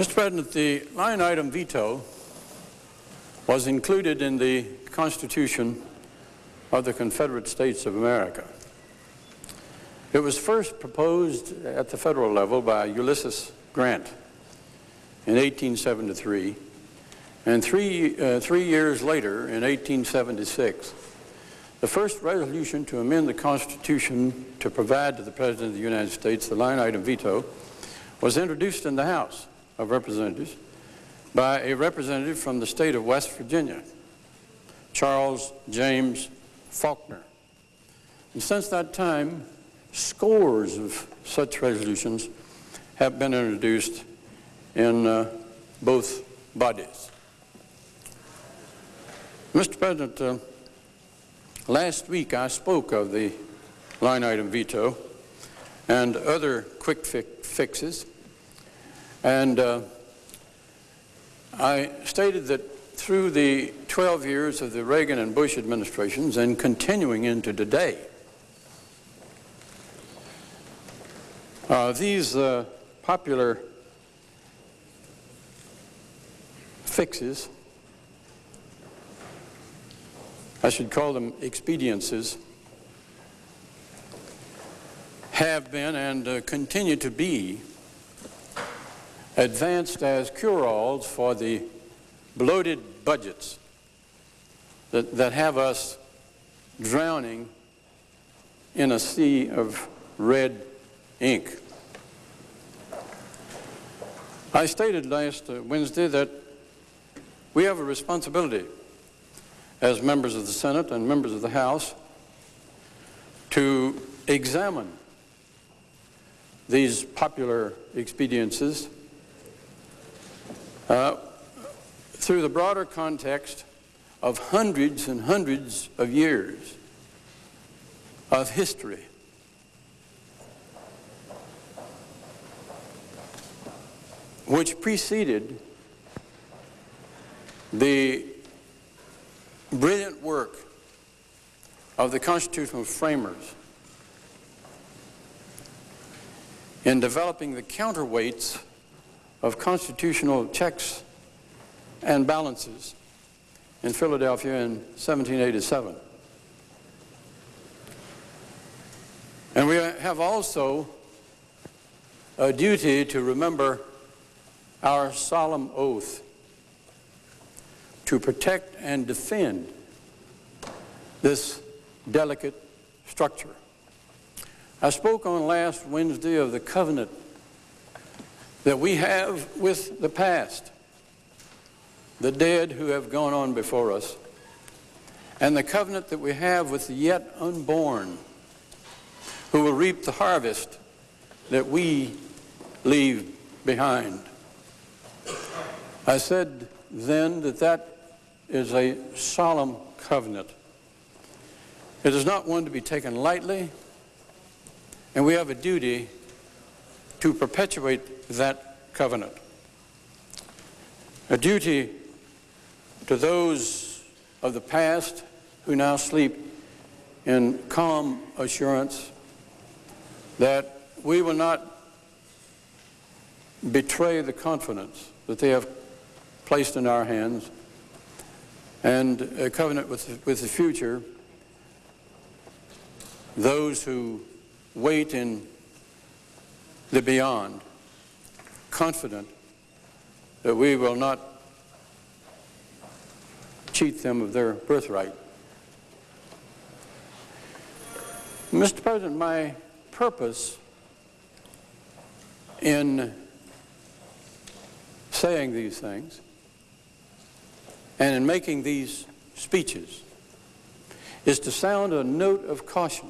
Mr. President, the line item veto was included in the Constitution of the Confederate States of America. It was first proposed at the federal level by Ulysses Grant in 1873, and three, uh, three years later, in 1876, the first resolution to amend the Constitution to provide to the President of the United States the line item veto was introduced in the House of Representatives by a representative from the state of West Virginia, Charles James Faulkner. And since that time, scores of such resolutions have been introduced in uh, both bodies. Mr. President, uh, last week I spoke of the line item veto and other quick fi fixes, and uh, I stated that through the 12 years of the Reagan and Bush administrations and continuing into today, uh, these uh, popular fixes, I should call them expediences, have been and uh, continue to be advanced as cure-alls for the bloated budgets that, that have us drowning in a sea of red ink. I stated last uh, Wednesday that we have a responsibility as members of the Senate and members of the House to examine these popular expediences uh, through the broader context of hundreds and hundreds of years of history. which preceded the brilliant work of the constitutional framers in developing the counterweights of constitutional checks and balances in Philadelphia in 1787. And we have also a duty to remember our solemn oath to protect and defend this delicate structure. I spoke on last Wednesday of the covenant that we have with the past, the dead who have gone on before us, and the covenant that we have with the yet unborn who will reap the harvest that we leave behind. I said then that that is a solemn covenant. It is not one to be taken lightly, and we have a duty to perpetuate that covenant. A duty to those of the past who now sleep in calm assurance that we will not betray the confidence that they have placed in our hands and a covenant with, with the future those who wait in the beyond, confident that we will not cheat them of their birthright. Mr. President, my purpose in saying these things and in making these speeches is to sound a note of caution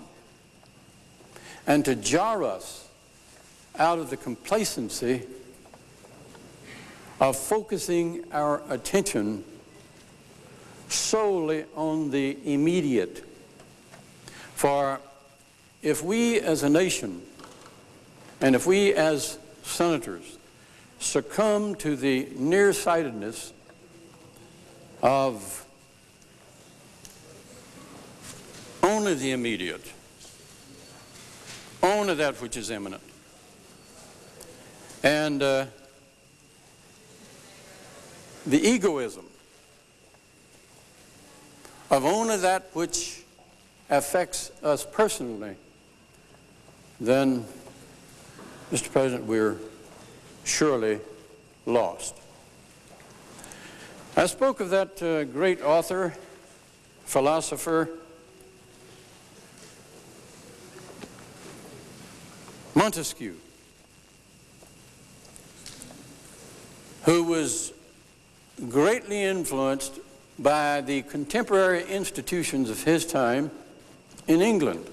and to jar us out of the complacency of focusing our attention solely on the immediate. For if we as a nation and if we as senators succumb to the nearsightedness of only the immediate, only that which is imminent, and uh, the egoism of only that which affects us personally, then, Mr. President, we're surely lost. I spoke of that uh, great author, philosopher, Montesquieu, who was greatly influenced by the contemporary institutions of his time in England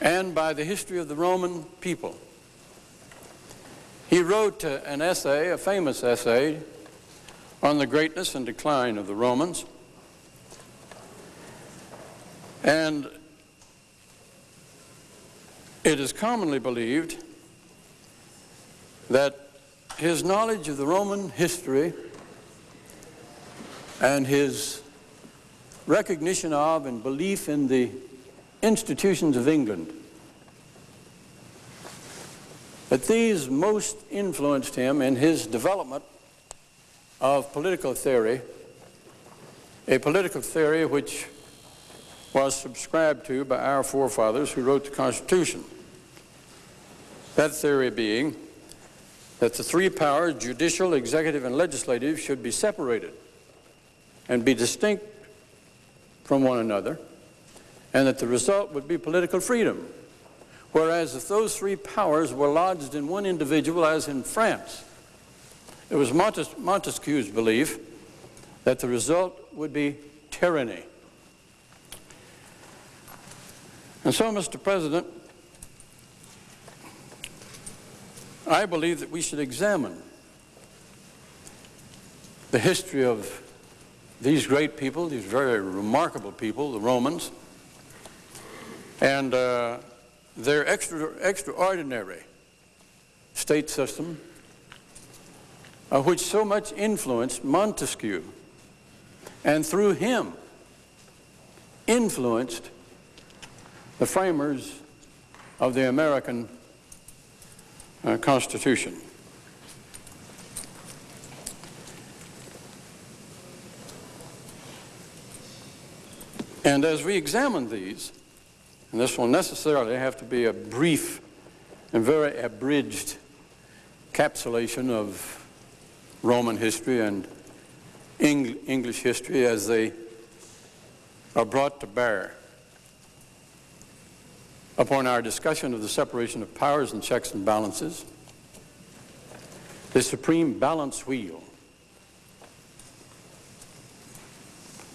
and by the history of the Roman people. He wrote uh, an essay, a famous essay, on the greatness and decline of the Romans. And it is commonly believed that his knowledge of the Roman history and his recognition of and belief in the institutions of England, that these most influenced him in his development of political theory, a political theory which was subscribed to by our forefathers who wrote the Constitution. That theory being that the three powers, judicial, executive, and legislative, should be separated and be distinct from one another, and that the result would be political freedom. Whereas if those three powers were lodged in one individual, as in France, it was Montes Montesquieu's belief that the result would be tyranny. And so, Mr. President, I believe that we should examine the history of these great people, these very remarkable people, the Romans, and uh, their extra, extraordinary state system, uh, which so much influenced Montesquieu, and through him influenced the framers of the American uh, Constitution. And as we examine these, and this will necessarily have to be a brief and very abridged capsulation of Roman history and Eng English history as they are brought to bear upon our discussion of the separation of powers and checks and balances, the supreme balance wheel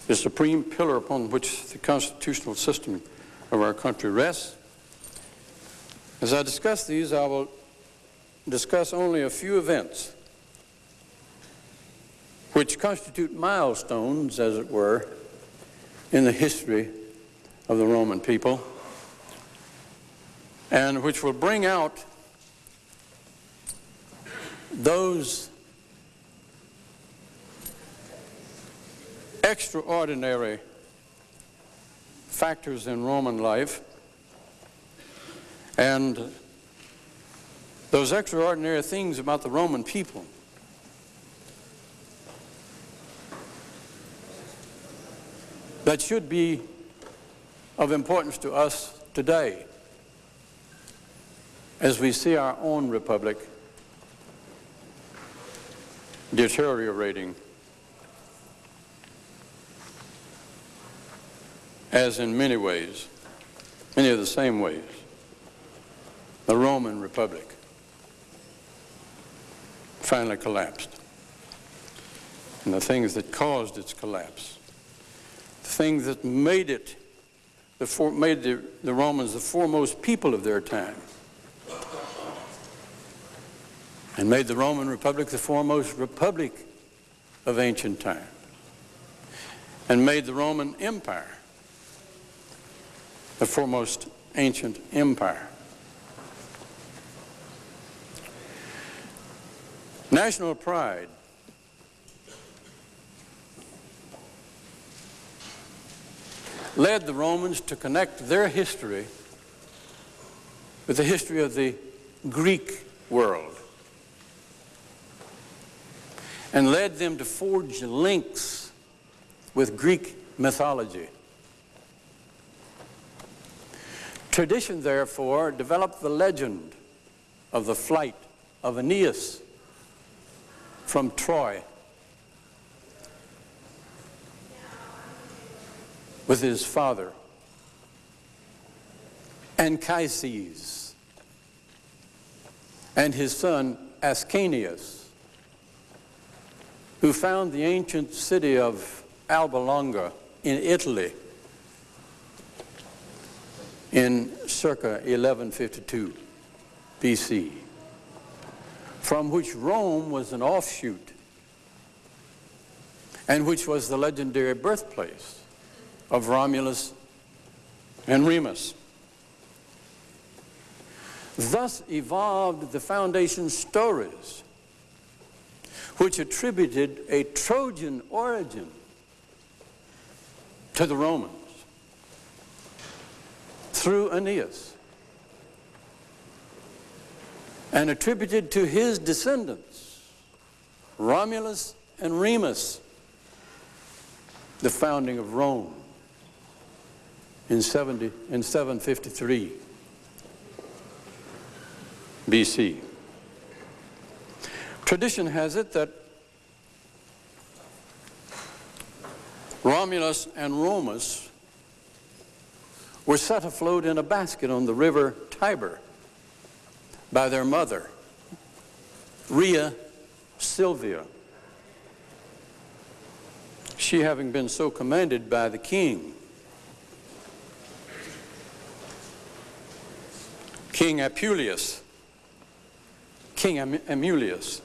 the supreme pillar upon which the constitutional system of our country rests. As I discuss these, I will discuss only a few events which constitute milestones, as it were, in the history of the Roman people, and which will bring out those extraordinary factors in Roman life and those extraordinary things about the Roman people. that should be of importance to us today as we see our own republic deteriorating as in many ways, many of the same ways, the Roman Republic finally collapsed. And the things that caused its collapse, the things that made it, the for, made the, the Romans the foremost people of their time, and made the Roman Republic the foremost republic of ancient times and made the Roman Empire the foremost ancient empire. National pride led the Romans to connect their history with the history of the Greek world. And led them to forge links with Greek mythology. Tradition, therefore, developed the legend of the flight of Aeneas from Troy with his father Anchises and his son Ascanius, who found the ancient city of Alba Longa in Italy in circa 1152 BC, from which Rome was an offshoot and which was the legendary birthplace of Romulus and Remus. Thus evolved the foundation stories which attributed a Trojan origin to the Romans through Aeneas and attributed to his descendants, Romulus and Remus, the founding of Rome in, 70, in 753 BC. Tradition has it that Romulus and Remus were set afloat in a basket on the river Tiber by their mother, Rhea Silvia. She having been so commanded by the king. King Apuleius, King Amulius.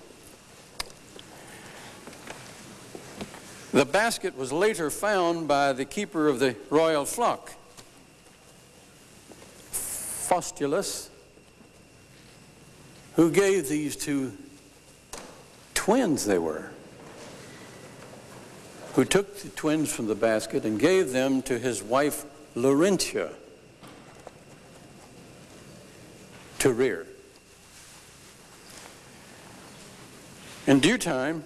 The basket was later found by the keeper of the royal flock, Faustulus, who gave these two twins they were, who took the twins from the basket and gave them to his wife Laurentia to rear. In due time,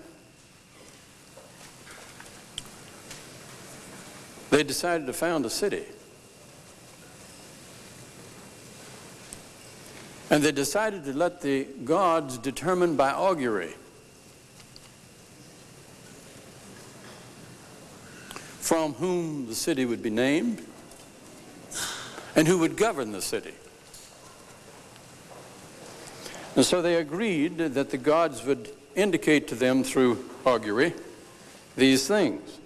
they decided to found a city. And they decided to let the gods determine by augury from whom the city would be named and who would govern the city. And so they agreed that the gods would indicate to them through augury these things.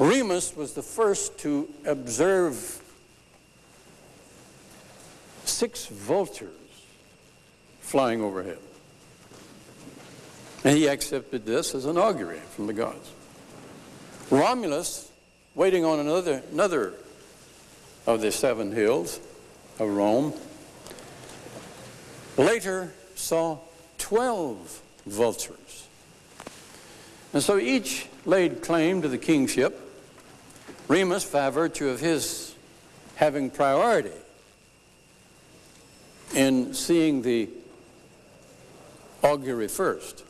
Remus was the first to observe six vultures flying overhead. And he accepted this as an augury from the gods. Romulus, waiting on another, another of the seven hills of Rome, later saw 12 vultures. And so each laid claim to the kingship, Remus by virtue of his having priority in seeing the augury first.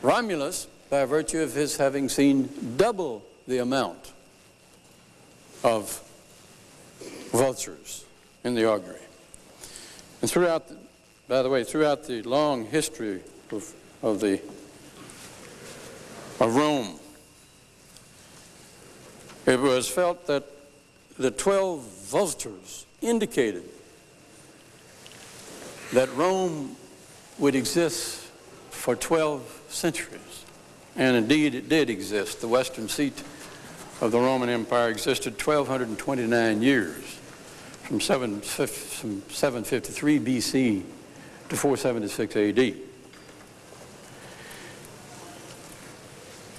Romulus, by virtue of his having seen double the amount of vultures in the augury. And throughout, the, by the way, throughout the long history of, of the of Rome, it was felt that the 12 vultures indicated that Rome would exist for 12 centuries. And indeed, it did exist. The western seat of the Roman Empire existed 1,229 years, from, 7, from 753 BC to 476 AD.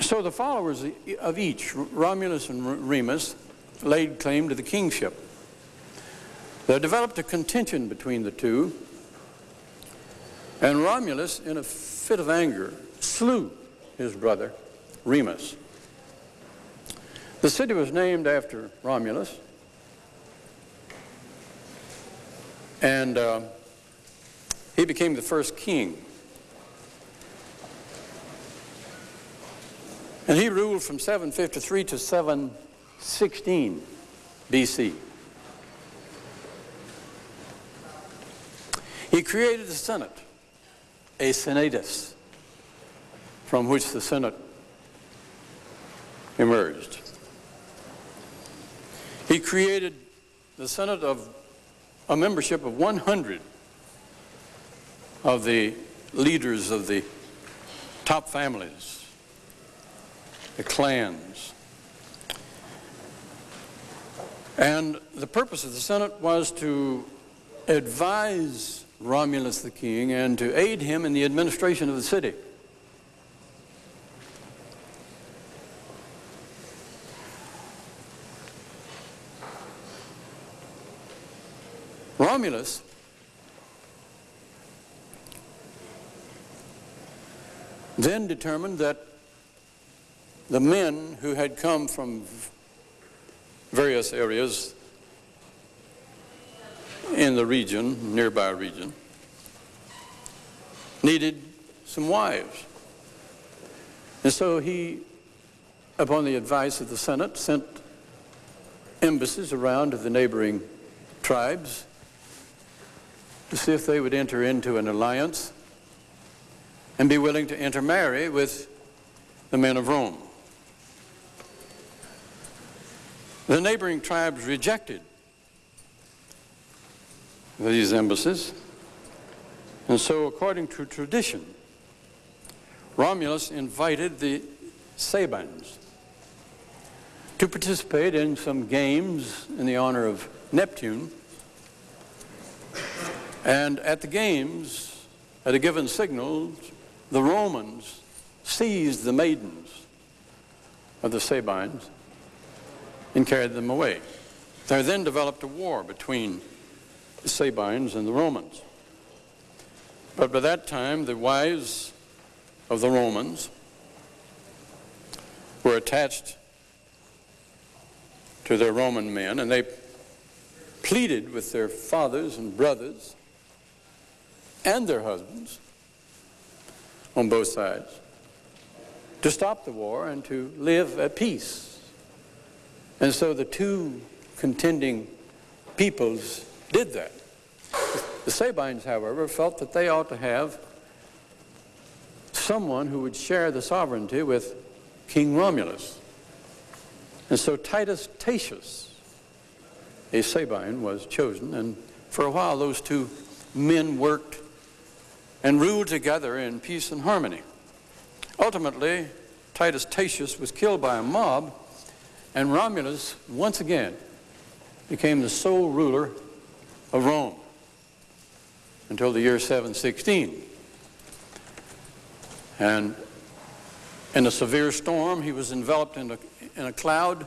So the followers of each, Romulus and Remus, laid claim to the kingship. There developed a contention between the two and Romulus, in a fit of anger, slew his brother, Remus. The city was named after Romulus. And uh, he became the first king And he ruled from 753 to 716 BC. He created the Senate, a senatus, from which the Senate emerged. He created the Senate of a membership of 100 of the leaders of the top families, the clans. And the purpose of the Senate was to advise Romulus the king and to aid him in the administration of the city. Romulus then determined that the men who had come from various areas in the region, nearby region, needed some wives. And so he, upon the advice of the Senate, sent embassies around to the neighboring tribes to see if they would enter into an alliance and be willing to intermarry with the men of Rome. The neighboring tribes rejected these embassies, and so according to tradition, Romulus invited the Sabines to participate in some games in the honor of Neptune. And at the games, at a given signal, the Romans seized the maidens of the Sabines and carried them away. There then developed a war between the Sabines and the Romans. But by that time, the wives of the Romans were attached to their Roman men, and they pleaded with their fathers and brothers and their husbands on both sides to stop the war and to live at peace. And so the two contending peoples did that. The Sabines, however, felt that they ought to have someone who would share the sovereignty with King Romulus. And so Titus Tatius, a Sabine, was chosen, and for a while those two men worked and ruled together in peace and harmony. Ultimately, Titus Tatius was killed by a mob, and Romulus once again became the sole ruler of Rome until the year 716. And in a severe storm, he was enveloped in a, in a cloud,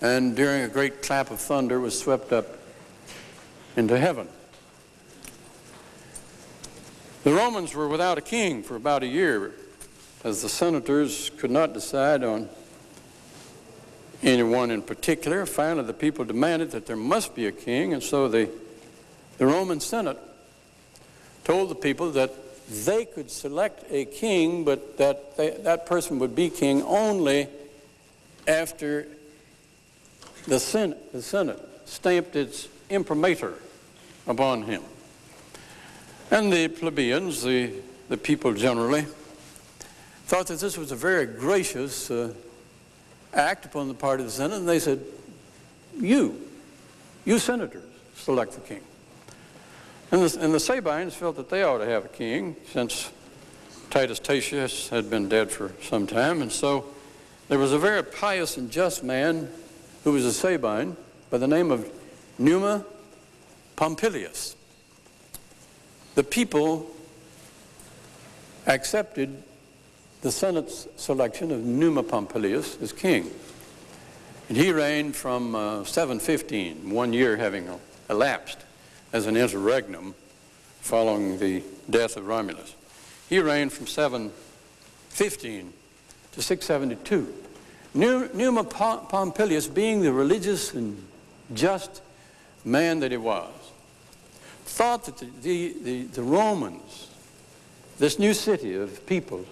and during a great clap of thunder was swept up into heaven. The Romans were without a king for about a year, as the senators could not decide on anyone in particular. Finally, the people demanded that there must be a king, and so the, the Roman Senate told the people that they could select a king, but that they, that person would be king only after the Senate, the Senate stamped its imprimatur upon him. And the plebeians, the, the people generally, thought that this was a very gracious uh, act upon the part of the Senate, and they said, you, you senators, select the king. And the, and the Sabines felt that they ought to have a king, since Titus Tatius had been dead for some time, and so there was a very pious and just man who was a Sabine by the name of Numa Pompilius the people accepted the Senate's selection of Numa Pompilius as king. And he reigned from uh, 715, one year having elapsed as an interregnum following the death of Romulus. He reigned from 715 to 672. Numa Pompilius, being the religious and just man that he was, thought that the, the, the, the Romans, this new city of people,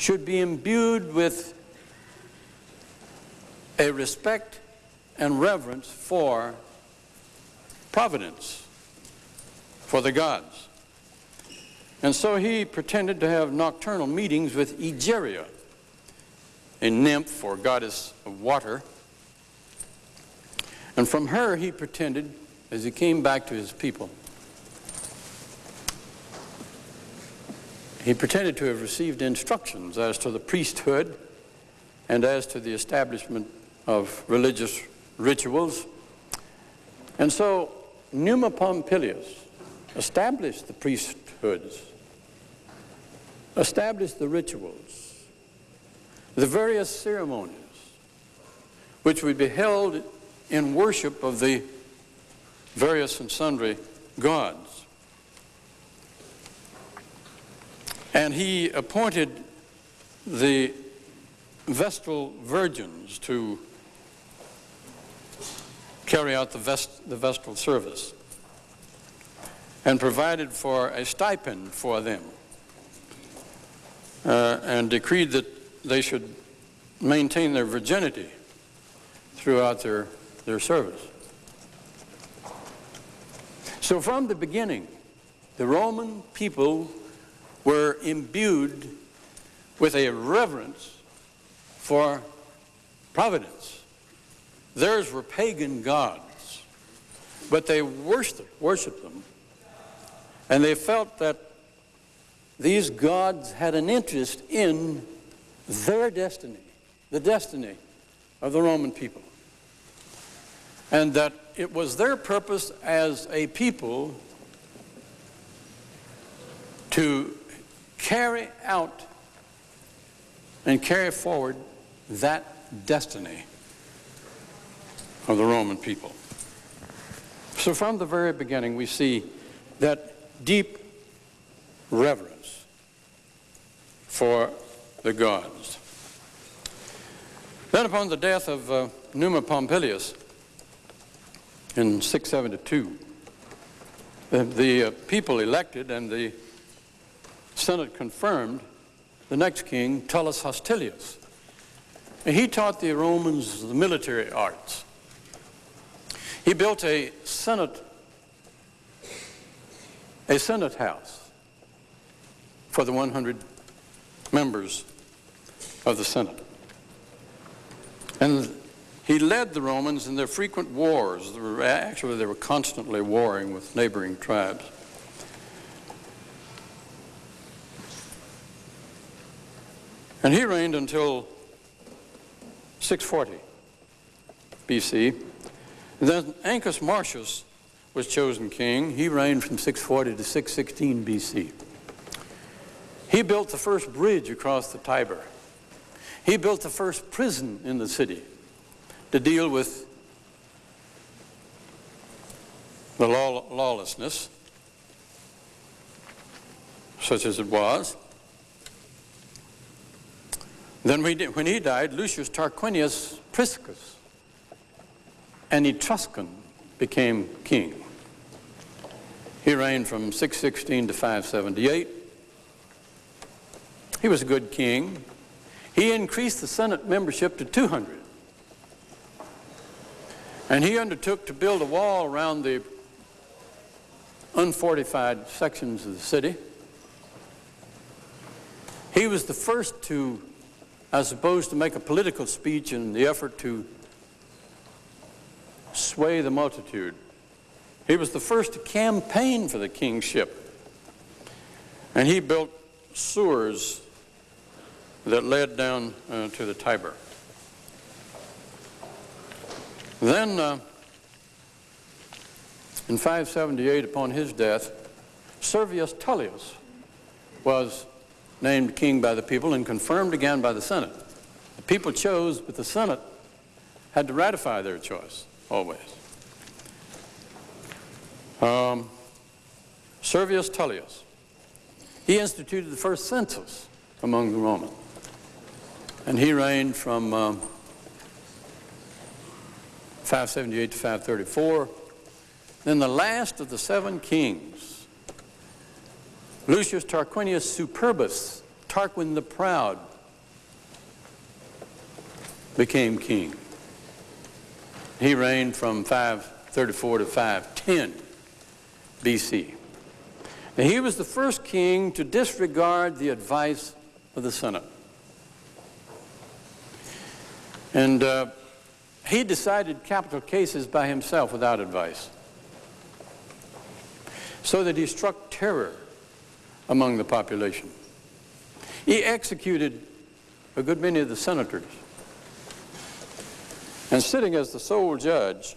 should be imbued with a respect and reverence for providence, for the gods. And so he pretended to have nocturnal meetings with Egeria, a nymph or goddess of water. And from her he pretended, as he came back to his people, he pretended to have received instructions as to the priesthood and as to the establishment of religious rituals. And so Numa Pompilius established the priesthoods, established the rituals, the various ceremonies which would be held in worship of the various and sundry gods. And he appointed the Vestal virgins to carry out the, vest, the Vestal service and provided for a stipend for them uh, and decreed that they should maintain their virginity throughout their, their service. So from the beginning, the Roman people were imbued with a reverence for providence. Theirs were pagan gods, but they worshiped, them. And they felt that these gods had an interest in their destiny, the destiny of the Roman people. And that it was their purpose as a people to carry out and carry forward that destiny of the Roman people. So from the very beginning, we see that deep reverence for the gods. Then upon the death of uh, Numa Pompilius in 672, the, the uh, people elected and the Senate confirmed the next king, Tullus Hostilius. He taught the Romans the military arts. He built a Senate, a Senate house for the 100 members of the Senate. And he led the Romans in their frequent wars. Actually, they were constantly warring with neighboring tribes. And he reigned until 640 BC. And then Ancus Marcius was chosen king. He reigned from 640 to 616 BC. He built the first bridge across the Tiber. He built the first prison in the city to deal with the law lawlessness, such as it was. Then when he died, Lucius Tarquinius Priscus, an Etruscan, became king. He reigned from 616 to 578. He was a good king. He increased the Senate membership to 200. And he undertook to build a wall around the unfortified sections of the city. He was the first to as opposed to make a political speech in the effort to sway the multitude. He was the first to campaign for the kingship. And he built sewers that led down uh, to the Tiber. Then, uh, in 578, upon his death, Servius Tullius was named king by the people and confirmed again by the Senate. The people chose, but the Senate had to ratify their choice, always. Um, Servius Tullius. He instituted the first census among the Romans. And he reigned from um, 578 to 534. Then the last of the seven kings Lucius Tarquinius Superbus, Tarquin the Proud, became king. He reigned from 534 to 510 BC. And he was the first king to disregard the advice of the Senate. And uh, he decided capital cases by himself without advice. So that he struck terror among the population. He executed a good many of the senators. And sitting as the sole judge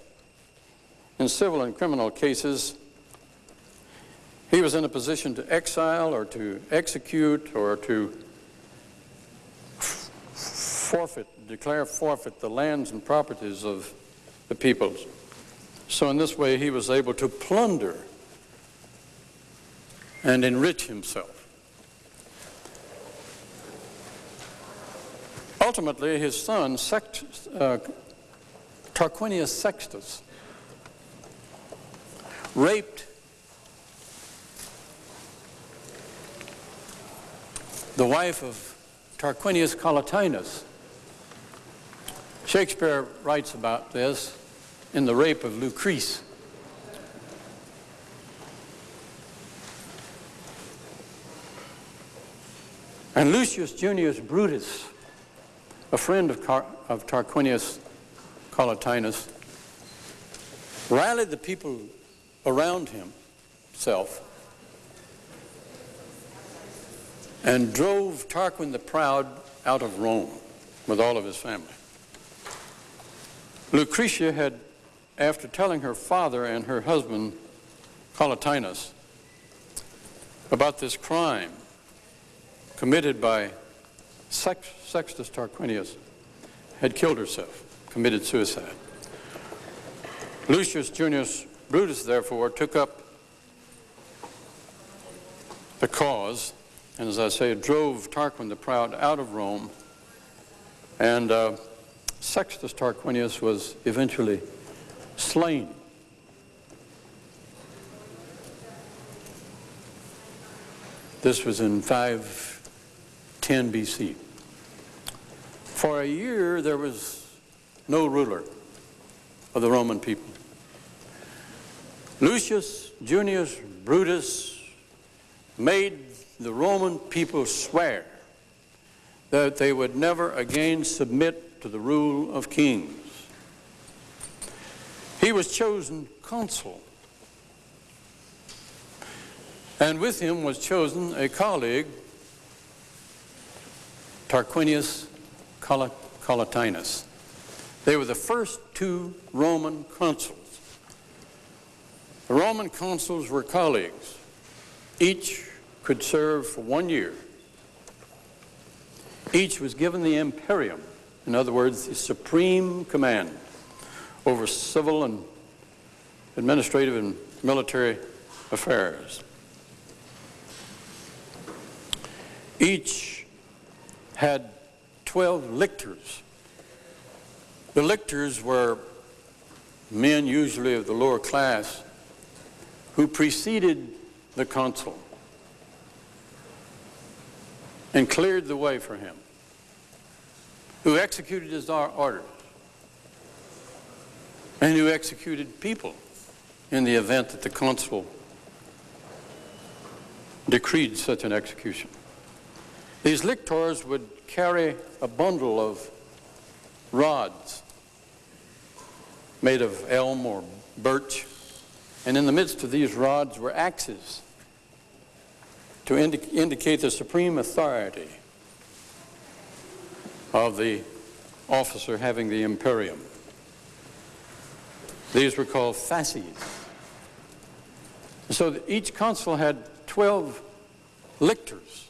in civil and criminal cases, he was in a position to exile or to execute or to forfeit, declare forfeit the lands and properties of the peoples. So in this way, he was able to plunder and enrich himself. Ultimately, his son, uh, Tarquinius Sextus, raped the wife of Tarquinius Collatinus. Shakespeare writes about this in The Rape of Lucrece. And Lucius Junius Brutus, a friend of, Car of Tarquinius Collatinus, rallied the people around himself and drove Tarquin the Proud out of Rome with all of his family. Lucretia had, after telling her father and her husband, Collatinus, about this crime committed by Sex Sextus Tarquinius, had killed herself, committed suicide. Lucius Junius Brutus, therefore, took up the cause and as I say, drove Tarquin the Proud out of Rome. And uh, Sextus Tarquinius was eventually slain. This was in 510 BC. For a year, there was no ruler of the Roman people. Lucius Junius Brutus made the Roman people swear that they would never again submit to the rule of kings. He was chosen consul. And with him was chosen a colleague, Tarquinius Collatinus. They were the first two Roman consuls. The Roman consuls were colleagues, each could serve for one year. Each was given the imperium, in other words, the supreme command over civil and administrative and military affairs. Each had 12 lictors. The lictors were men usually of the lower class who preceded the consul and cleared the way for him, who executed his orders, and who executed people in the event that the consul decreed such an execution. These lictors would carry a bundle of rods made of elm or birch, and in the midst of these rods were axes to indi indicate the supreme authority of the officer having the imperium. These were called fasces. So each consul had 12 lictors.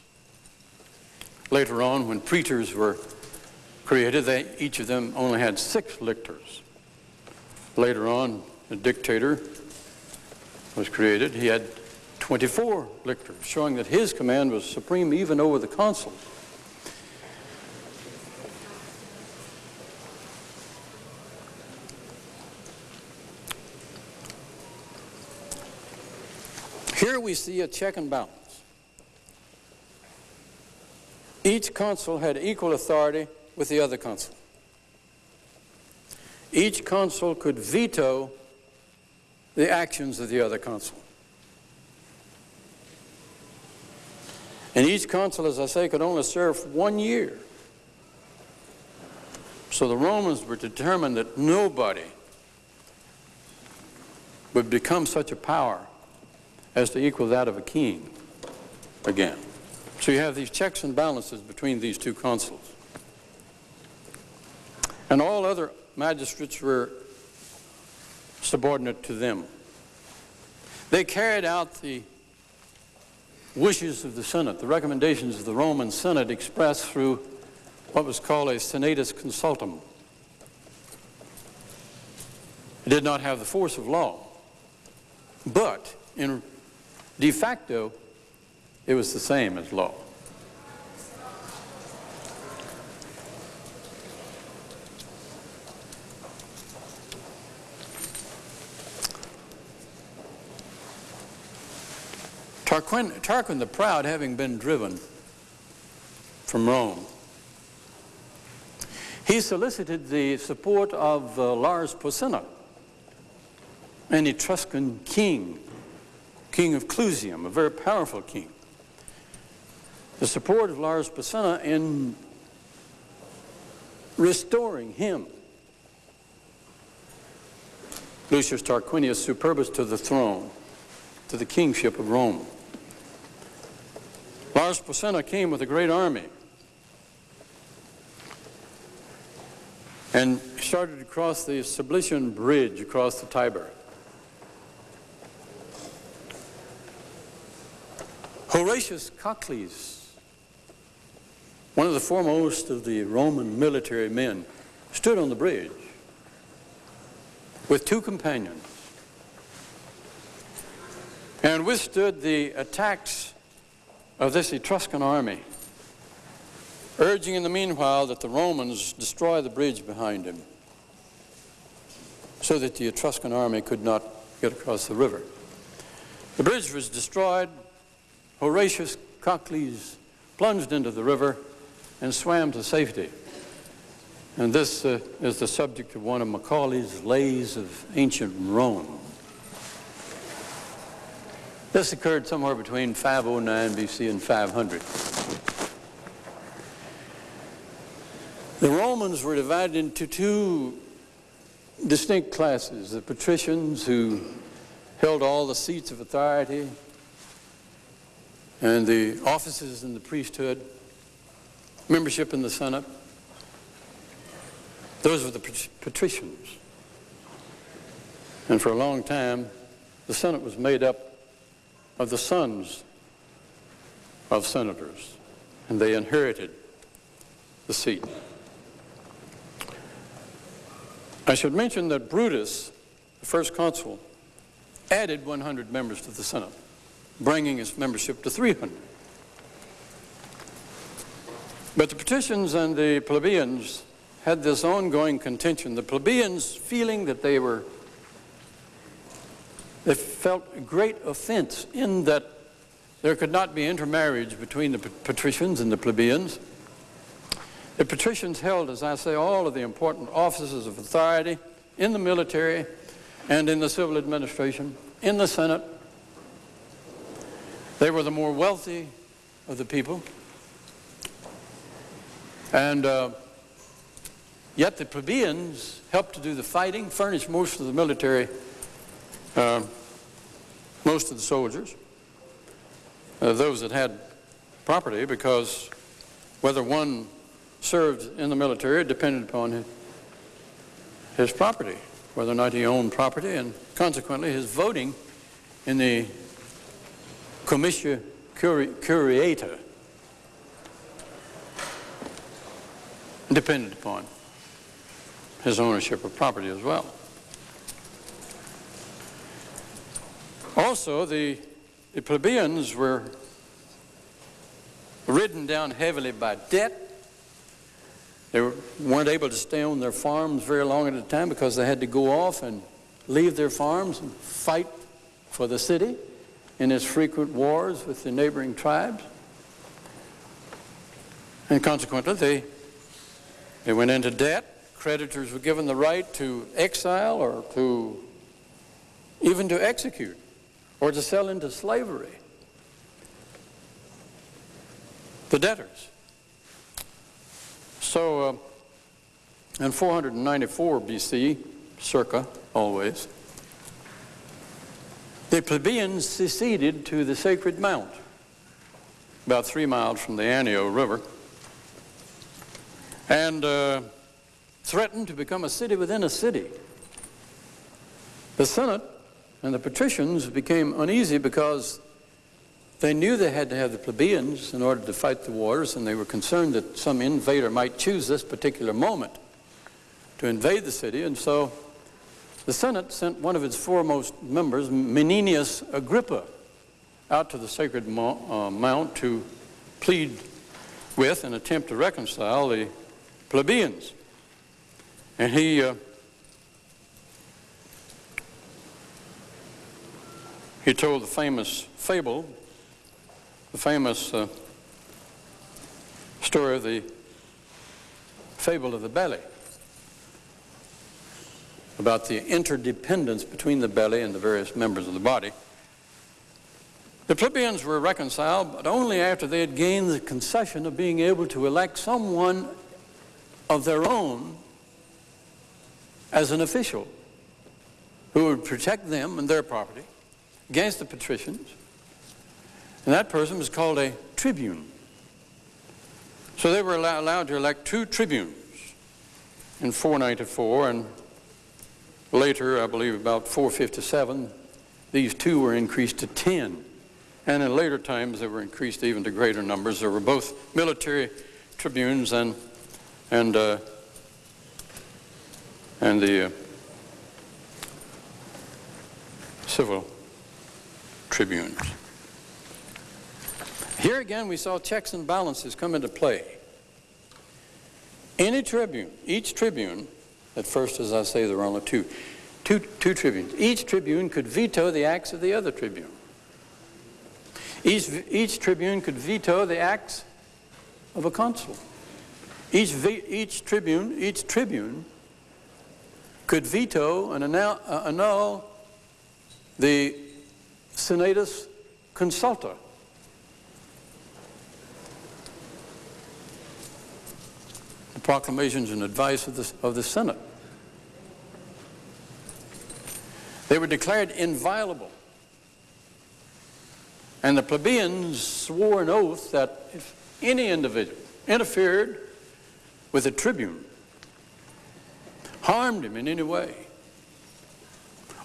Later on, when praetors were created, they, each of them only had six lictors. Later on, a dictator was created. He had 24 lictors, showing that his command was supreme even over the consuls. Here we see a check and balance. Each consul had equal authority with the other consul. each consul could veto the actions of the other consul. And each consul, as I say, could only serve one year. So the Romans were determined that nobody would become such a power as to equal that of a king again. So you have these checks and balances between these two consuls. And all other magistrates were subordinate to them. They carried out the wishes of the Senate, the recommendations of the Roman Senate expressed through what was called a senatus consultum. It did not have the force of law, but in de facto, it was the same as law. Tarquin, Tarquin the Proud, having been driven from Rome, he solicited the support of uh, Lars Porsena, an Etruscan king, king of Clusium, a very powerful king. The support of Lars Porsena in restoring him, Lucius Tarquinius Superbus, to the throne, to the kingship of Rome. Lars Porsena came with a great army and started to cross the Sublician Bridge across the Tiber. Horatius Cocles, one of the foremost of the Roman military men, stood on the bridge with two companions and withstood the attacks of this Etruscan army, urging in the meanwhile that the Romans destroy the bridge behind him so that the Etruscan army could not get across the river. The bridge was destroyed. Horatius Cocles plunged into the river and swam to safety. And this uh, is the subject of one of Macaulay's Lays of Ancient Rome. This occurred somewhere between 509 BC and 500. The Romans were divided into two distinct classes, the patricians who held all the seats of authority and the offices in the priesthood, membership in the Senate. Those were the patricians. And for a long time, the Senate was made up of the sons of senators, and they inherited the seat. I should mention that Brutus, the first consul, added 100 members to the Senate, bringing its membership to 300. But the patricians and the plebeians had this ongoing contention. The plebeians feeling that they were they felt great offense in that there could not be intermarriage between the patricians and the plebeians. The patricians held, as I say, all of the important offices of authority in the military and in the civil administration, in the Senate. They were the more wealthy of the people. And uh, yet the plebeians helped to do the fighting, furnished most of the military uh, most of the soldiers, uh, those that had property, because whether one served in the military depended upon his, his property, whether or not he owned property, and consequently his voting in the comitia curiata depended upon his ownership of property as well. Also, the, the plebeians were ridden down heavily by debt. They were, weren't able to stay on their farms very long at a time because they had to go off and leave their farms and fight for the city in its frequent wars with the neighboring tribes. And consequently, they, they went into debt, creditors were given the right to exile or to even to execute or to sell into slavery. The debtors. So uh, in 494 BC, circa always, the plebeians seceded to the Sacred Mount, about three miles from the Anio River, and uh, threatened to become a city within a city. The Senate and the patricians became uneasy because they knew they had to have the plebeians in order to fight the wars, and they were concerned that some invader might choose this particular moment to invade the city, and so the Senate sent one of its foremost members, Menenius Agrippa, out to the Sacred uh, Mount to plead with and attempt to reconcile the plebeians. And he uh, he told the famous fable, the famous uh, story of the fable of the belly about the interdependence between the belly and the various members of the body. The plebeians were reconciled, but only after they had gained the concession of being able to elect someone of their own as an official who would protect them and their property against the patricians. And that person was called a tribune. So they were allowed to elect two tribunes in 494 and Later, I believe about 457, these two were increased to 10. And in later times, they were increased even to greater numbers. There were both military tribunes and, and, uh, and the uh, civil tribunes. Here again, we saw checks and balances come into play. Any tribune, each tribune at first, as I say, there were only two. Two, two tribunes. Each tribune could veto the acts of the other tribune. Each, each tribune could veto the acts of a consul. Each, each tribune, each tribune could veto and annul, uh, annul the senatus consulta. The proclamations and advice of the, of the Senate. They were declared inviolable. And the plebeians swore an oath that if any individual interfered with a tribune, harmed him in any way,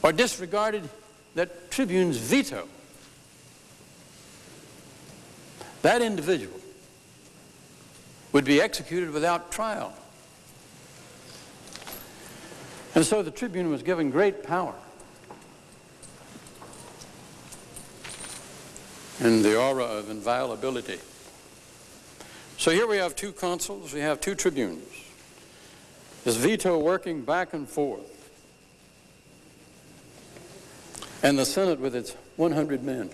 or disregarded that tribune's veto, that individual would be executed without trial. And so the tribune was given great power. And the aura of inviolability. So here we have two consuls, we have two tribunes. This veto working back and forth. And the Senate with its 100 men.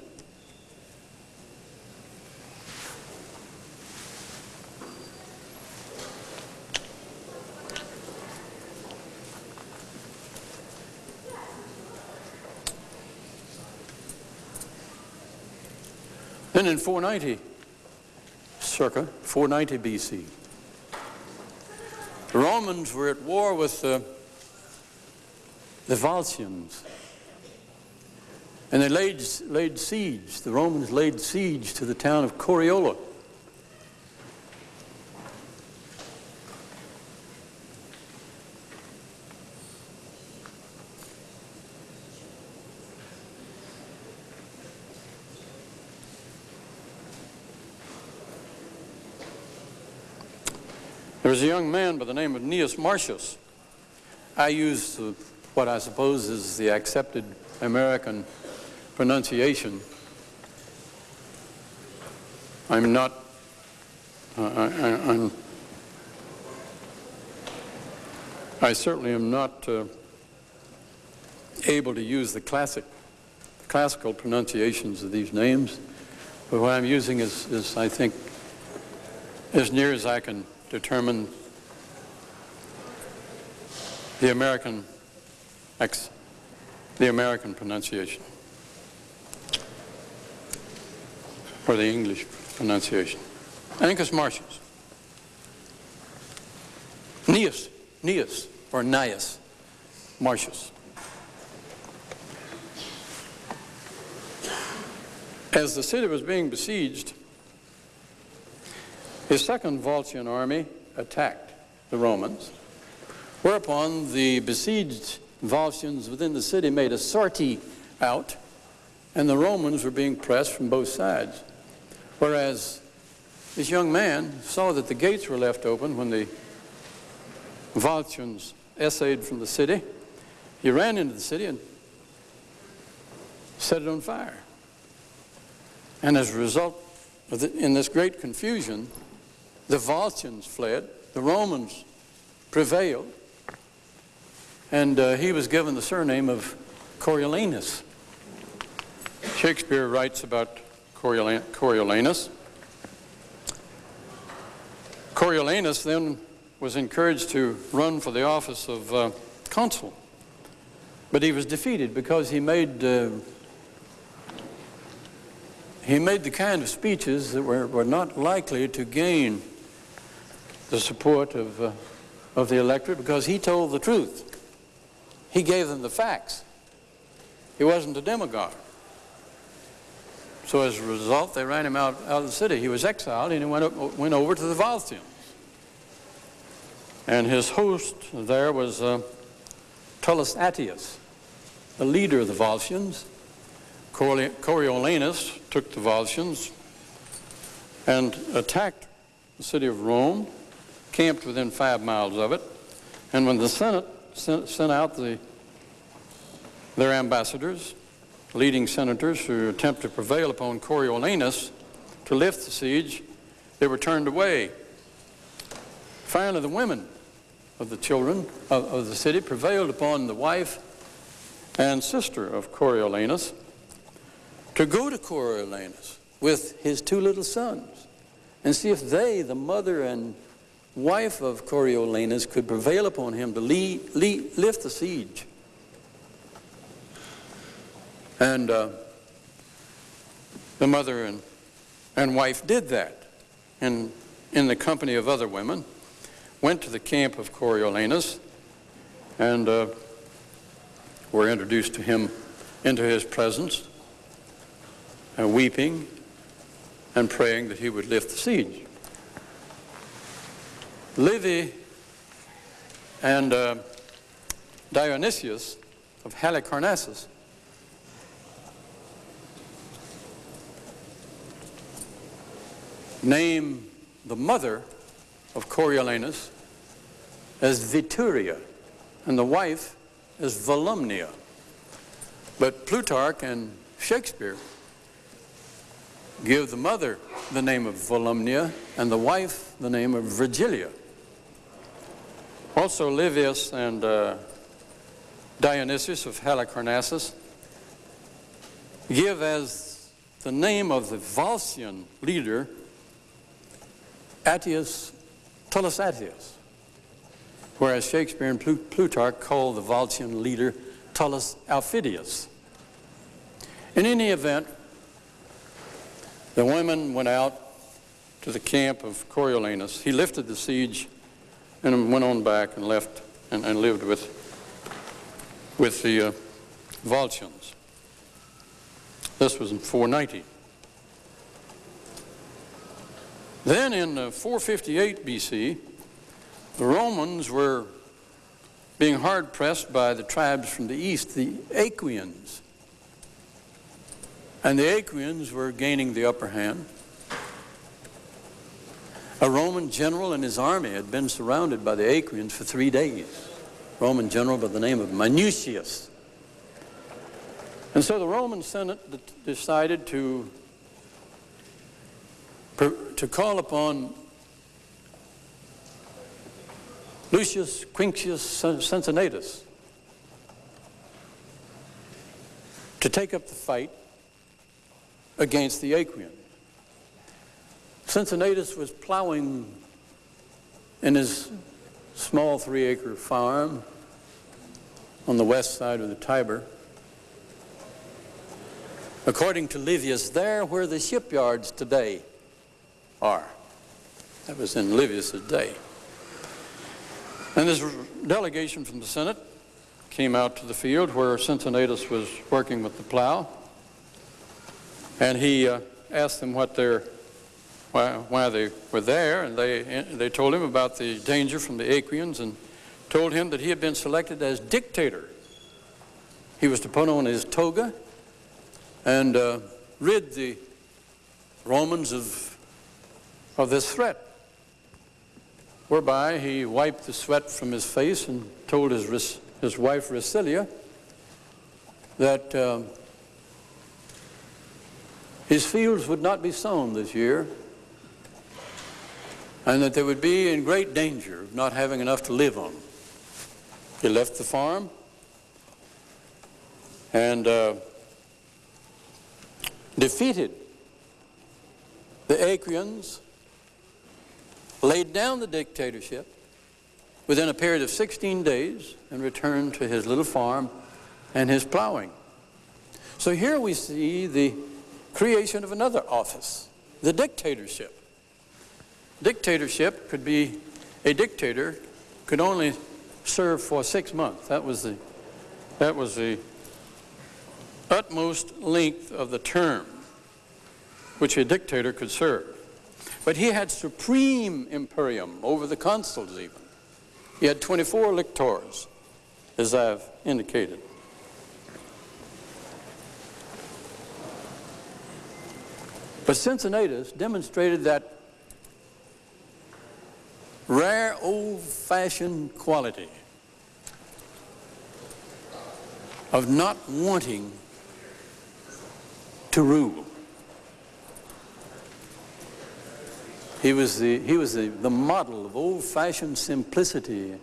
Then in 490, circa 490 BC, the Romans were at war with the, the Volscians. And they laid, laid siege, the Romans laid siege to the town of Coriola. A young man by the name of Gnaeus Marcius. I use uh, what I suppose is the accepted American pronunciation. I'm not, uh, I, am I certainly am not uh, able to use the classic, classical pronunciations of these names, but what I'm using is, is I think, as near as I can determine the American, ex, the American pronunciation, or the English pronunciation. Ancus Martius. Gnaeus, Gnaeus, or Gnaeus Martius. As the city was being besieged, his second Volscian army attacked the Romans, whereupon the besieged Volscians within the city made a sortie out, and the Romans were being pressed from both sides. Whereas this young man saw that the gates were left open when the Volscians essayed from the city. He ran into the city and set it on fire. And as a result, the, in this great confusion, the Volscians fled, the Romans prevailed, and uh, he was given the surname of Coriolanus. Shakespeare writes about Coriolanus. Coriolanus then was encouraged to run for the office of uh, consul, but he was defeated because he made uh, he made the kind of speeches that were, were not likely to gain the support of, uh, of the electorate because he told the truth. He gave them the facts. He wasn't a demagogue. So as a result, they ran him out, out of the city. He was exiled and he went, went over to the Volscians. And his host there was uh, Tullus Attius, the leader of the Volscians. Coriolanus took the Volscians and attacked the city of Rome, camped within five miles of it, and when the Senate sent, sent out the, their ambassadors, leading senators who attempt to prevail upon Coriolanus to lift the siege, they were turned away. Finally, the women of the children of, of the city prevailed upon the wife and sister of Coriolanus to go to Coriolanus with his two little sons and see if they, the mother and wife of Coriolanus, could prevail upon him to lead, lead, lift the siege. And uh, the mother and, and wife did that in, in the company of other women, went to the camp of Coriolanus, and uh, were introduced to him into his presence, and weeping and praying that he would lift the siege. Livy and uh, Dionysius of Halicarnassus name the mother of Coriolanus as Veturia and the wife as Volumnia. But Plutarch and Shakespeare give the mother the name of Volumnia and the wife the name of Virgilia. Also Livius and uh, Dionysius of Halicarnassus give as the name of the Volscian leader Attius, Tullus Attius, whereas Shakespeare and Plutarch call the Volscian leader Tullus Aufidius. In any event, the women went out to the camp of Coriolanus. He lifted the siege and went on back and left and, and lived with, with the uh. This was in 490. Then in uh, 458 BC, the Romans were being hard pressed by the tribes from the east, the Aequians. And the Aequians were gaining the upper hand. A Roman general and his army had been surrounded by the Aequians for three days. Roman general by the name of Minucius. And so the Roman Senate decided to, to call upon Lucius Quinctius Cincinnatus to take up the fight against the Aequian. Cincinnatus was plowing in his small three-acre farm on the west side of the Tiber. According to Livius, there where the shipyards today are. That was in Livius' day. And this delegation from the Senate came out to the field where Cincinnatus was working with the plow. And he uh, asked them what their, why, they were there, and they, they told him about the danger from the Aequians and told him that he had been selected as dictator. He was to put on his toga and uh, rid the Romans of, of this threat, whereby he wiped the sweat from his face and told his, his wife Racilia that um, his fields would not be sown this year and that they would be in great danger of not having enough to live on. He left the farm and uh, defeated the Aequians, laid down the dictatorship within a period of 16 days and returned to his little farm and his plowing. So here we see the creation of another office, the dictatorship. Dictatorship could be, a dictator could only serve for six months. That was the, that was the utmost length of the term which a dictator could serve. But he had supreme imperium over the consuls even. He had 24 lictors, as I've indicated. But Cincinnatus demonstrated that rare old-fashioned quality of not wanting to rule. He was the, he was the, the model of old-fashioned simplicity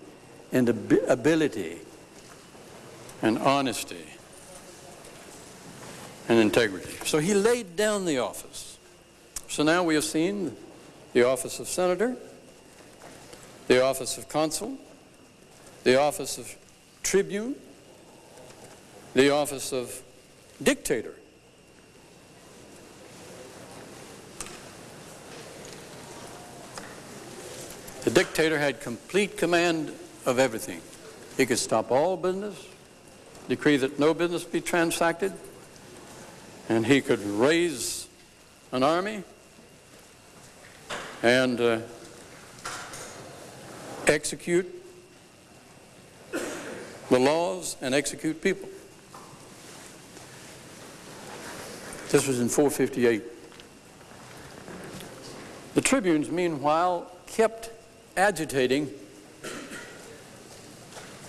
and ab ability and honesty and integrity. So he laid down the office. So now we have seen the office of senator, the office of consul, the office of tribune, the office of dictator. The dictator had complete command of everything. He could stop all business, decree that no business be transacted, and he could raise an army and uh, execute the laws and execute people. This was in 458. The tribunes, meanwhile, kept agitating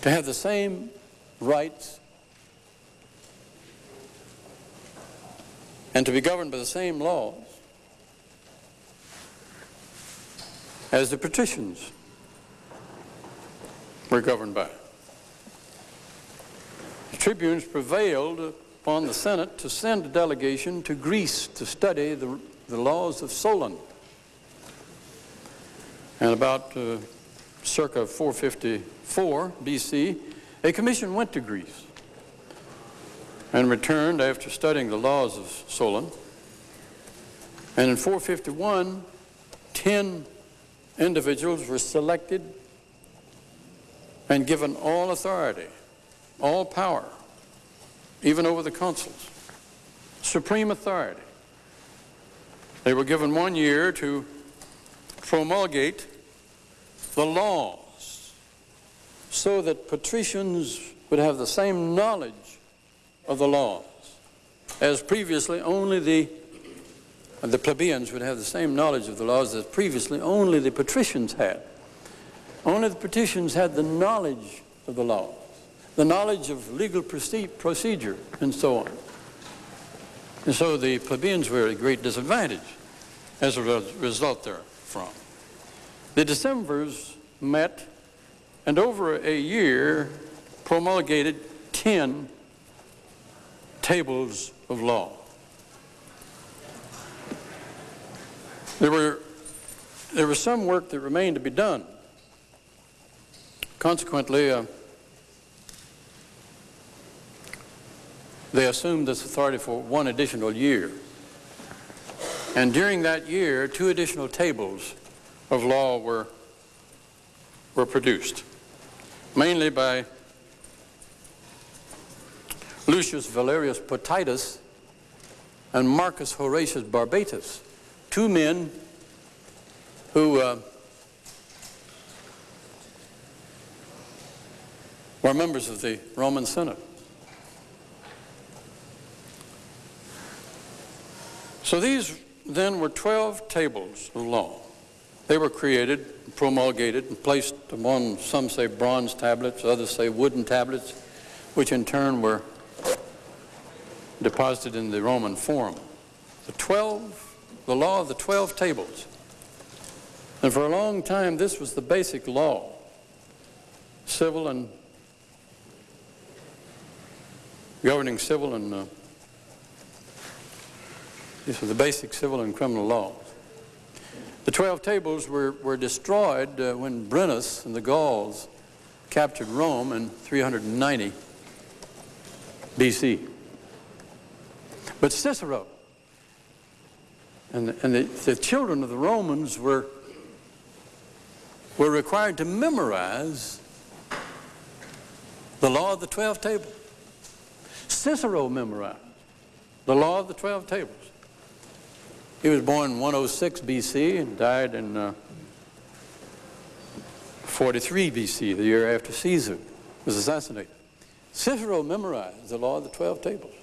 to have the same rights and to be governed by the same laws as the patricians were governed by. The tribunes prevailed upon the Senate to send a delegation to Greece to study the, the laws of Solon. And about uh, circa 454 BC, a commission went to Greece and returned after studying the laws of Solon. And in 451, 10 individuals were selected and given all authority, all power, even over the consuls, supreme authority. They were given one year to promulgate the laws so that patricians would have the same knowledge of the laws as previously only the the plebeians would have the same knowledge of the laws as previously only the patricians had. Only the patricians had the knowledge of the laws, the knowledge of legal procedure, and so on. And so the plebeians were at a great disadvantage as a result therefrom. The Decemvirs met and over a year promulgated 10 tables of law. There were, there was some work that remained to be done. Consequently, uh, they assumed this authority for one additional year. And during that year, two additional tables of law were, were produced, mainly by Lucius Valerius Potitus and Marcus Horatius Barbatus, two men who uh, were members of the Roman Senate. So these then were 12 tables of law. They were created, promulgated, and placed upon, some say bronze tablets, others say wooden tablets, which in turn were deposited in the Roman Forum. The 12, the law of the 12 tables. And for a long time, this was the basic law, civil and governing civil and uh, these were the basic civil and criminal laws. The 12 tables were, were destroyed uh, when Brennus and the Gauls captured Rome in 390 BC. But Cicero and, the, and the, the children of the Romans were, were required to memorize the law of the 12 tables. Cicero memorized the law of the 12 tables. He was born in 106 BC and died in uh, 43 BC, the year after Caesar was assassinated. Cicero memorized the law of the 12 tables.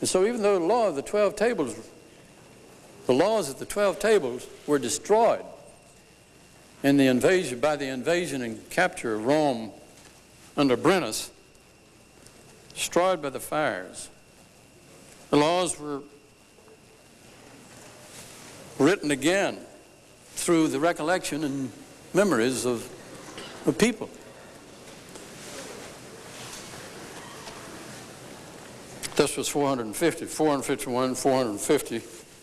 And so even though the law of the 12 tables, the laws of the 12 tables were destroyed in the invasion, by the invasion and capture of Rome under Brennus, destroyed by the fires, the laws were written again through the recollection and memories of, of people. This was 450, 451, 450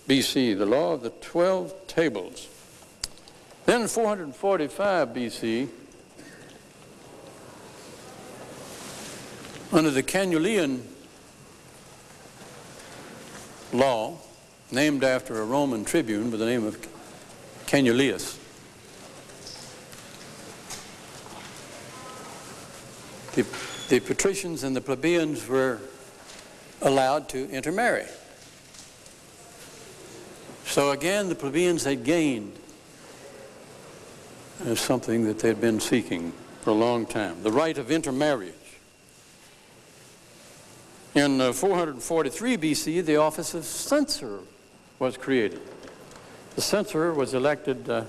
BC, the law of the 12 tables. Then in 445 BC, under the Canuleian law, named after a Roman tribune by the name of Canuleius. The, the patricians and the plebeians were allowed to intermarry. So again, the plebeians had gained uh, something that they'd been seeking for a long time, the right of intermarriage. In uh, 443 BC, the office of censor was created. The censor was elected uh,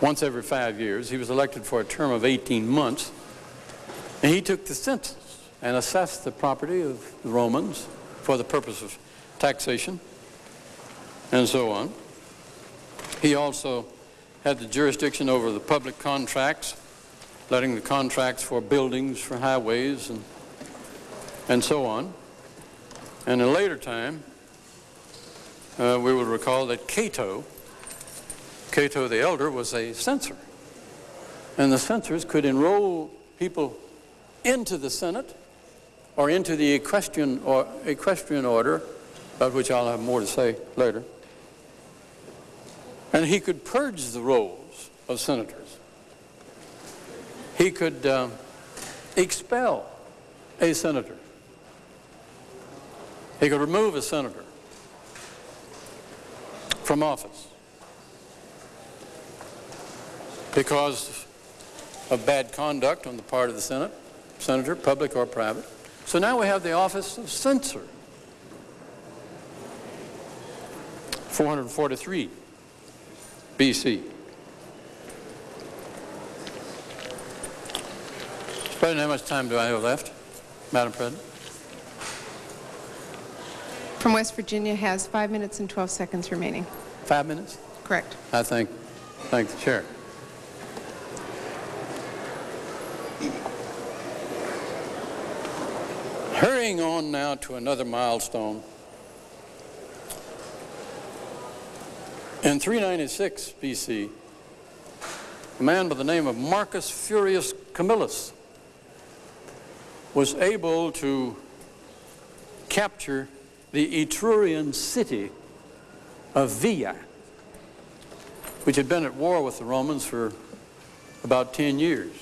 once every five years. He was elected for a term of 18 months. And he took the census and assessed the property of the Romans for the purpose of taxation and so on. He also had the jurisdiction over the public contracts, letting the contracts for buildings, for highways, and, and so on. And in a later time, uh, we will recall that Cato, Cato the Elder, was a censor. And the censors could enroll people into the Senate or into the equestrian, or, equestrian order, about which I'll have more to say later. And he could purge the rolls of senators. He could uh, expel a senator. He could remove a senator from office because of bad conduct on the part of the Senate, senator, public or private. So now we have the office of censor. 443 BC. How much time do I have left, Madam President? From West Virginia has five minutes and 12 seconds remaining. Five minutes? Correct. I thank, thank the chair. Hurrying on now to another milestone. In 396 BC, a man by the name of Marcus Furius Camillus was able to capture the Etrurian city of Veii, which had been at war with the Romans for about 10 years.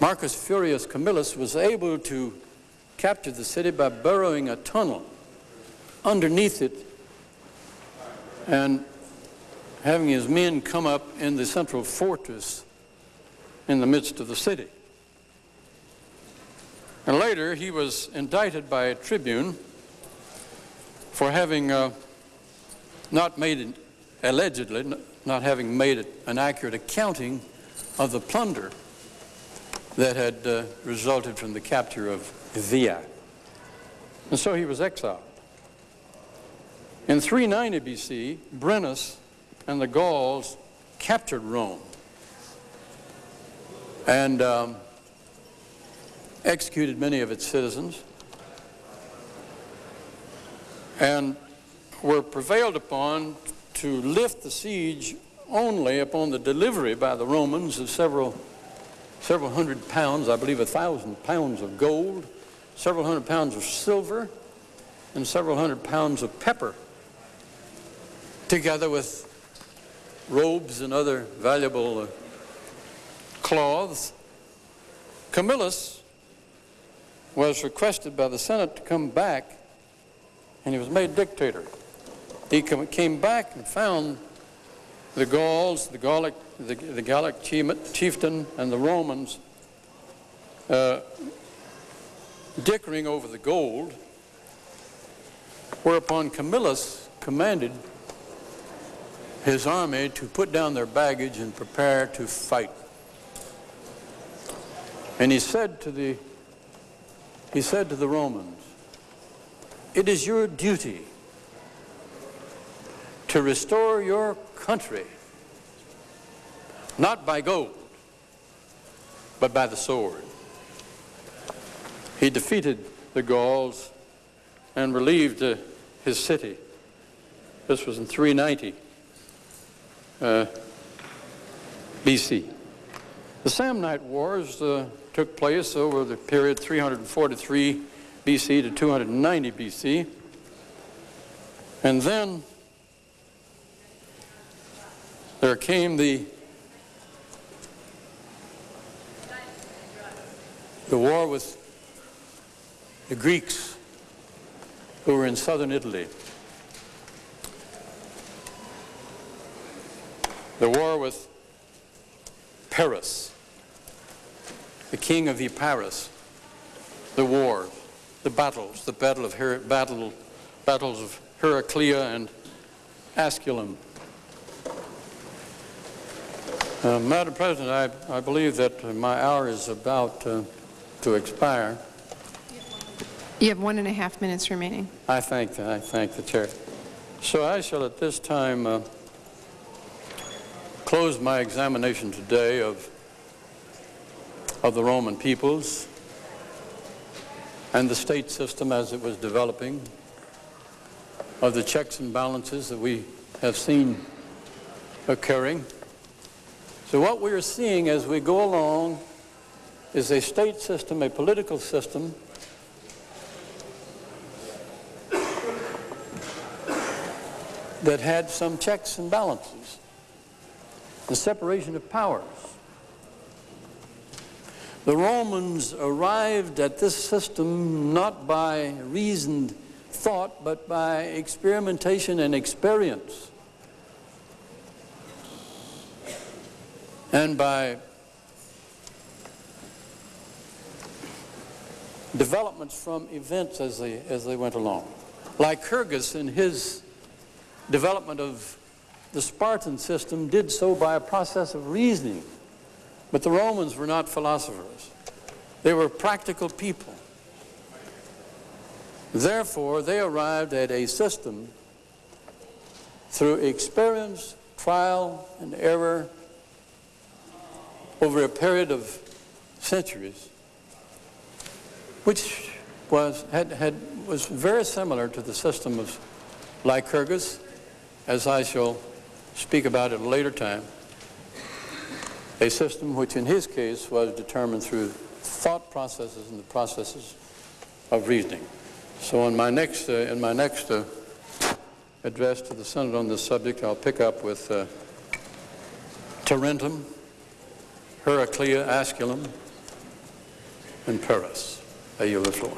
Marcus Furius Camillus was able to capture the city by burrowing a tunnel underneath it and having his men come up in the central fortress in the midst of the city. And later he was indicted by a tribune for having uh, not made it, allegedly, not having made an accurate accounting of the plunder that had uh, resulted from the capture of Veii. And so he was exiled. In 390 BC, Brennus and the Gauls captured Rome and um, executed many of its citizens and were prevailed upon to lift the siege only upon the delivery by the Romans of several, several hundred pounds, I believe a thousand pounds of gold, several hundred pounds of silver, and several hundred pounds of pepper, together with robes and other valuable uh, cloths. Camillus was requested by the Senate to come back, and he was made dictator. He came back and found the Gauls, the Gallic, the, the Gallic chieftain, and the Romans uh, dickering over the gold, whereupon Camillus commanded his army to put down their baggage and prepare to fight. And he said to the he said to the Romans, it is your duty to restore your country, not by gold, but by the sword. He defeated the Gauls and relieved uh, his city. This was in 390 uh, BC. The Samnite Wars uh, took place over the period 343 BC to 290 BC. And then there came the the war with the Greeks who were in southern Italy. The war with Pyrrhus, the king of Epirus, the war, the battles, the battle of Her battle, battles of Heraclea and Asculum. Uh, Madam President, I, I believe that my hour is about uh, to expire. You have one and a half minutes remaining. I thank the, I thank the chair. So I shall at this time uh, close my examination today of, of the Roman peoples and the state system as it was developing, of the checks and balances that we have seen occurring. So what we are seeing as we go along is a state system, a political system that had some checks and balances, the separation of powers. The Romans arrived at this system not by reasoned thought, but by experimentation and experience. and by developments from events as they, as they went along. Lycurgus in his development of the Spartan system did so by a process of reasoning. But the Romans were not philosophers. They were practical people. Therefore, they arrived at a system through experience, trial, and error over a period of centuries, which was, had, had, was very similar to the system of Lycurgus, as I shall speak about at a later time. A system which in his case was determined through thought processes and the processes of reasoning. So in my next, uh, in my next uh, address to the Senate on this subject, I'll pick up with uh, Tarentum, Heraclea, Asculum, and Pyrrhus. I yield the floor.